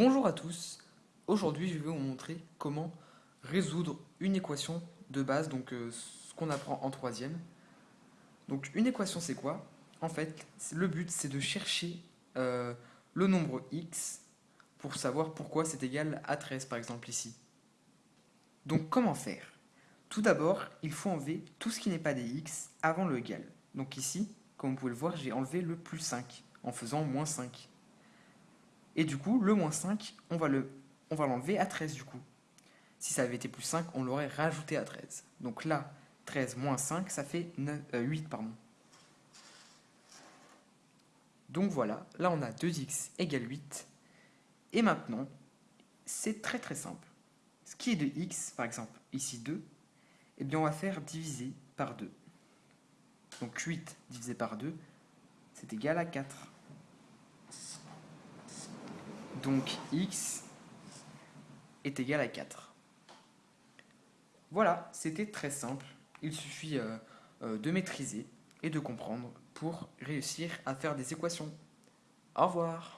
Bonjour à tous, aujourd'hui je vais vous montrer comment résoudre une équation de base, donc euh, ce qu'on apprend en troisième. Donc une équation c'est quoi? En fait, le but c'est de chercher euh, le nombre x pour savoir pourquoi c'est égal à 13 par exemple ici. Donc comment faire? Tout d'abord, il faut enlever tout ce qui n'est pas des x avant le égal. Donc ici, comme vous pouvez le voir, j'ai enlevé le plus 5 en faisant moins 5. Et du coup, le moins 5, on va l'enlever à 13 du coup. Si ça avait été plus 5, on l'aurait rajouté à 13. Donc là, 13 moins 5, ça fait 8. Euh, pardon. Donc voilà, là on a 2x égale 8. Et maintenant, c'est très très simple. Ce qui est de x, par exemple, ici 2, eh bien on va faire diviser par 2. Donc 8 divisé par 2, c'est égal à 4. Donc x est égal à 4. Voilà, c'était très simple. Il suffit euh, euh, de maîtriser et de comprendre pour réussir à faire des équations. Au revoir